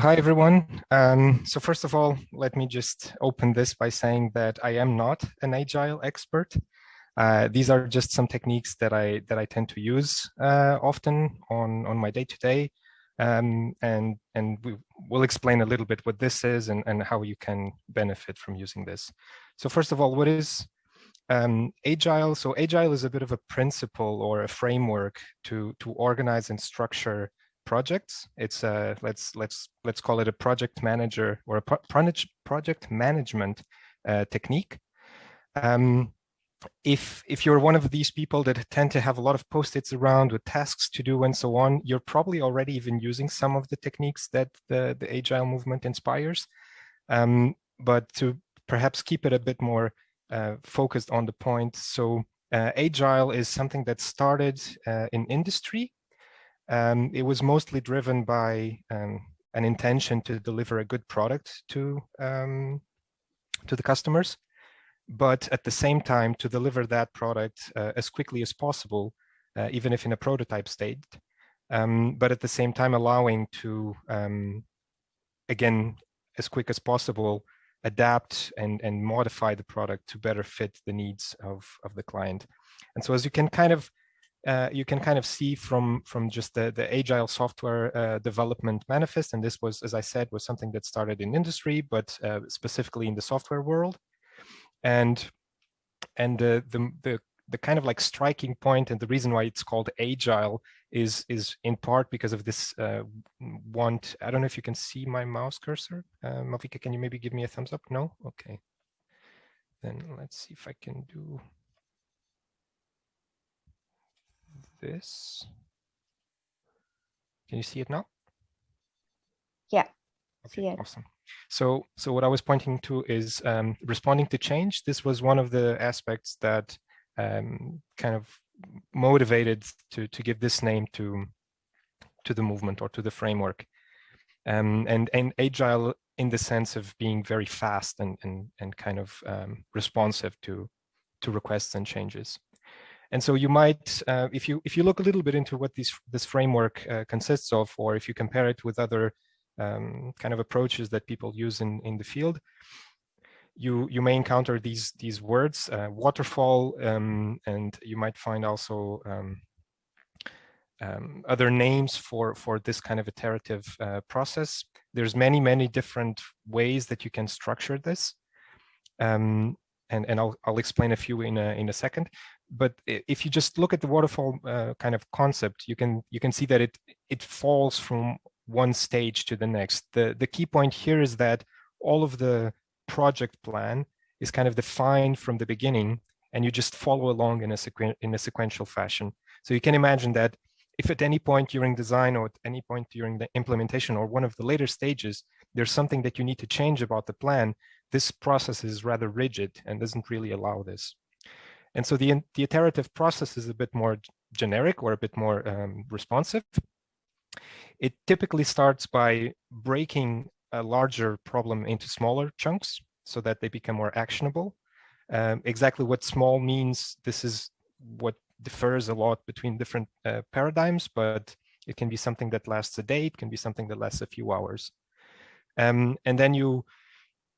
Hi, everyone. Um, so first of all, let me just open this by saying that I am not an agile expert. Uh, these are just some techniques that I that I tend to use uh, often on on my day to day, um, and and we will explain a little bit what this is and and how you can benefit from using this. So first of all, what is um, agile? So agile is a bit of a principle or a framework to to organize and structure projects. It's a let's let's let's call it a project manager or a pro project management uh, technique. Um, if if you're one of these people that tend to have a lot of post-its around with tasks to do and so on, you're probably already even using some of the techniques that the the agile movement inspires. Um, but to perhaps keep it a bit more uh, focused on the point, so uh, agile is something that started uh, in industry um, it was mostly driven by um, an intention to deliver a good product to um, to the customers, but at the same time to deliver that product uh, as quickly as possible, uh, even if in a prototype state, um, but at the same time allowing to, um, again, as quick as possible, adapt and, and modify the product to better fit the needs of, of the client. And so as you can kind of uh, you can kind of see from from just the the agile software uh, development manifest. And this was as i said was something that started in industry but uh, specifically in the software world. And and the the the kind of like striking point and the reason why it's called agile is is in part because of this uh, want. I don't know if you can see my mouse cursor. Uh, Malvika, can you maybe give me a thumbs up? No? Okay. Then let's see if i can do this. Can you see it now? Yeah. Okay, awesome. So, so what I was pointing to is um, responding to change. This was one of the aspects that um, kind of motivated to to give this name to to the movement or to the framework. Um, and and agile in the sense of being very fast and and and kind of um, responsive to to requests and changes. And so you might, uh, if you if you look a little bit into what this this framework uh, consists of, or if you compare it with other um, kind of approaches that people use in in the field, you you may encounter these these words, uh, waterfall, um, and you might find also um, um other names for for this kind of iterative uh, process. There's many many different ways that you can structure this. Um, and, and I'll, I'll explain a few in a, in a second but if you just look at the waterfall uh, kind of concept, you can you can see that it it falls from one stage to the next. The the key point here is that all of the project plan is kind of defined from the beginning, and you just follow along in a sequen in a sequential fashion. So you can imagine that if at any point during design or at any point during the implementation or one of the later stages, there's something that you need to change about the plan, this process is rather rigid and doesn't really allow this. And so the, the iterative process is a bit more generic or a bit more um, responsive. It typically starts by breaking a larger problem into smaller chunks so that they become more actionable. Um, exactly what small means, this is what differs a lot between different uh, paradigms, but it can be something that lasts a day, it can be something that lasts a few hours. Um, and then you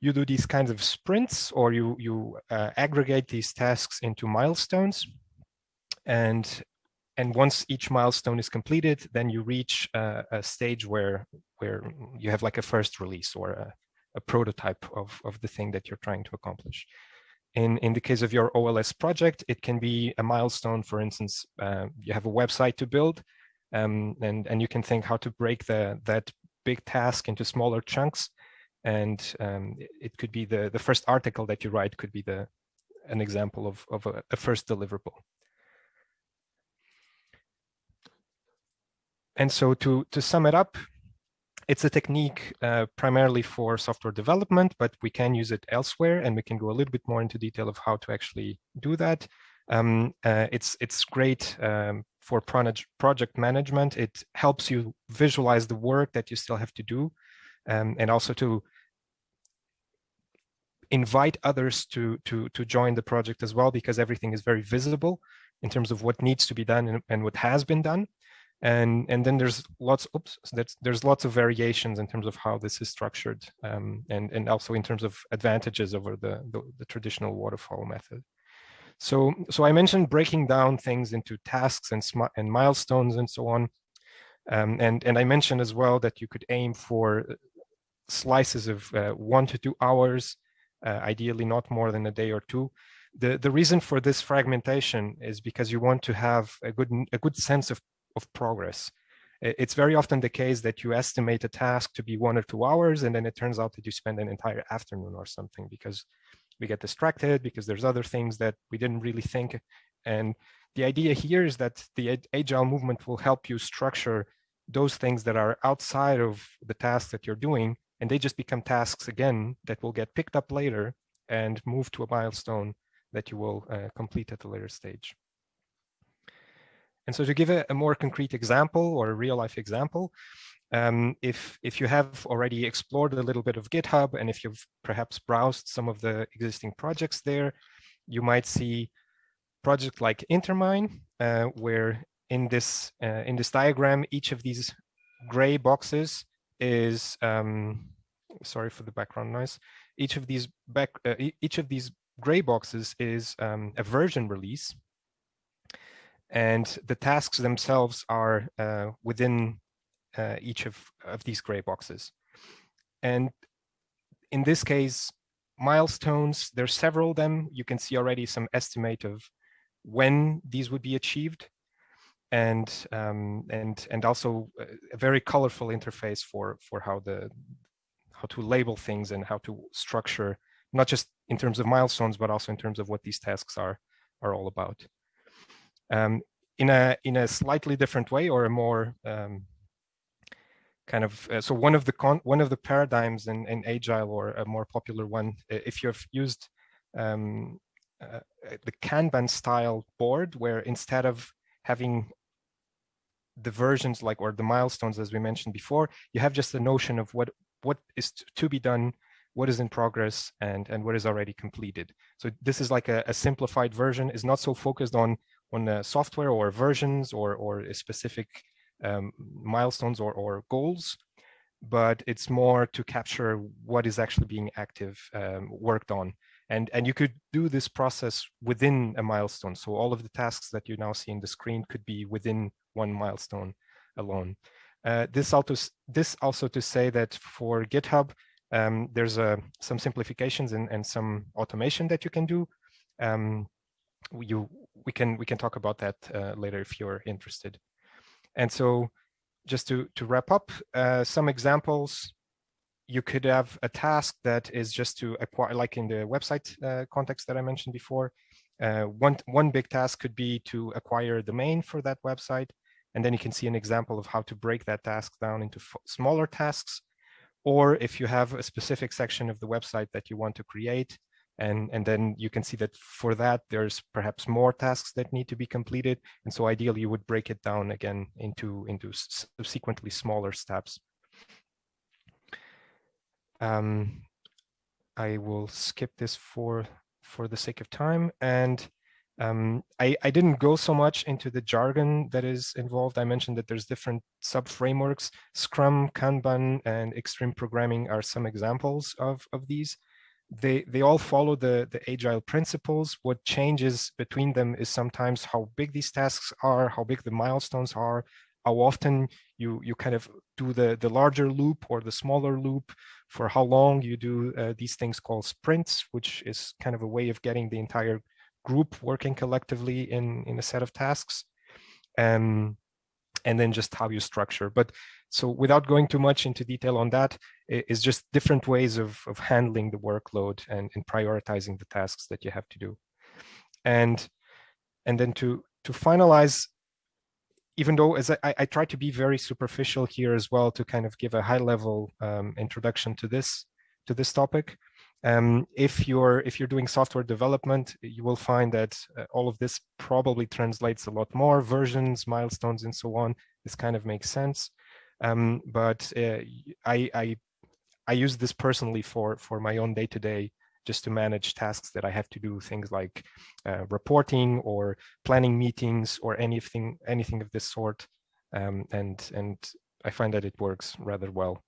you do these kinds of sprints or you, you uh, aggregate these tasks into milestones. And, and once each milestone is completed, then you reach a, a stage where, where you have like a first release or a, a prototype of, of the thing that you're trying to accomplish. In, in the case of your OLS project, it can be a milestone. For instance, uh, you have a website to build, um, and, and you can think how to break the, that big task into smaller chunks and um, it could be the the first article that you write could be the an example of, of a, a first deliverable. And so to, to sum it up, it's a technique uh, primarily for software development, but we can use it elsewhere and we can go a little bit more into detail of how to actually do that. Um, uh, it's, it's great um, for project management. It helps you visualize the work that you still have to do um, and also to invite others to, to, to join the project as well, because everything is very visible in terms of what needs to be done and, and what has been done. And, and then there's lots, oops, there's lots of variations in terms of how this is structured um, and, and also in terms of advantages over the, the, the traditional waterfall method. So, so I mentioned breaking down things into tasks and, and milestones and so on. Um, and, and I mentioned as well that you could aim for uh, slices of uh, one to two hours, Uh, ideally not more than a day or two. The, the reason for this fragmentation is because you want to have a good, a good sense of, of progress. It's very often the case that you estimate a task to be one or two hours, and then it turns out that you spend an entire afternoon or something because we get distracted because there's other things that we didn't really think. And the idea here is that the agile movement will help you structure those things that are outside of the task that you're doing, and they just become tasks again that will get picked up later and move to a milestone that you will uh, complete at a later stage. And so to give a, a, more concrete example or a real life example, um, if, if you have already explored a little bit of GitHub and if you've perhaps browsed some of the existing projects there, you might see project like Intermine, uh, where in this uh, in this diagram, each of these gray boxes is um, sorry for the background noise. Each of these back uh, each of these gray boxes is um, a version release, and the tasks themselves are uh, within uh, each of, of these gray boxes. And in this case, milestones, there's several of them. You can see already some estimate of when these would be achieved and um, and and also a very colorful interface for for how the how to label things and how to structure not just in terms of milestones but also in terms of what these tasks are are all about. Um, in a in a slightly different way or a more um, kind of uh, so one of the con one of the paradigms in, in agile or a more popular one if you've used um, uh, the kanban style board where instead of having the versions like or the milestones as we mentioned before you have just a notion of what what is to be done what is in progress and and what is already completed so this is like a, a simplified version is not so focused on on uh, software or versions or or a specific um, milestones or, or goals, but it's more to capture what is actually being active um, worked on. And, and you could do this process within a milestone. So all of the tasks that you now see in the screen could be within one milestone alone. Uh, this, also, this also to say that for GitHub, um, there's uh, some simplifications and, and some automation that you can do. Um, you, we can we can talk about that uh, later if you're interested. And so just to, to wrap up, uh, some examples, you could have a task that is just to acquire, like in the website uh, context that I mentioned before, uh, one, one big task could be to acquire a domain for that website. And then you can see an example of how to break that task down into smaller tasks. Or if you have a specific section of the website that you want to create, and, and then you can see that for that, there's perhaps more tasks that need to be completed. And so ideally, you would break it down again into, into subsequently smaller steps. Um, I will skip this for, for the sake of time. And um, I, I didn't go so much into the jargon that is involved. I mentioned that there's different sub-frameworks. Scrum, Kanban, and Extreme Programming are some examples of, of these they they all follow the the agile principles what changes between them is sometimes how big these tasks are how big the milestones are how often you you kind of do the the larger loop or the smaller loop for how long you do uh, these things called sprints which is kind of a way of getting the entire group working collectively in in a set of tasks um, and then just how you structure but so without going too much into detail on that, it's just different ways of, of handling the workload and, and prioritizing the tasks that you have to do. And, and then to, to finalize, even though as I, I try to be very superficial here as well to kind of give a high level um, introduction to this, to this topic, um, if you're if you're doing software development, you will find that uh, all of this probably translates a lot more versions, milestones, and so on. This kind of makes sense. Um, but uh, I, I, I use this personally for for my own day to day just to manage tasks that I have to do things like uh, reporting or planning meetings or anything anything of this sort. um, and and I find that it works rather well.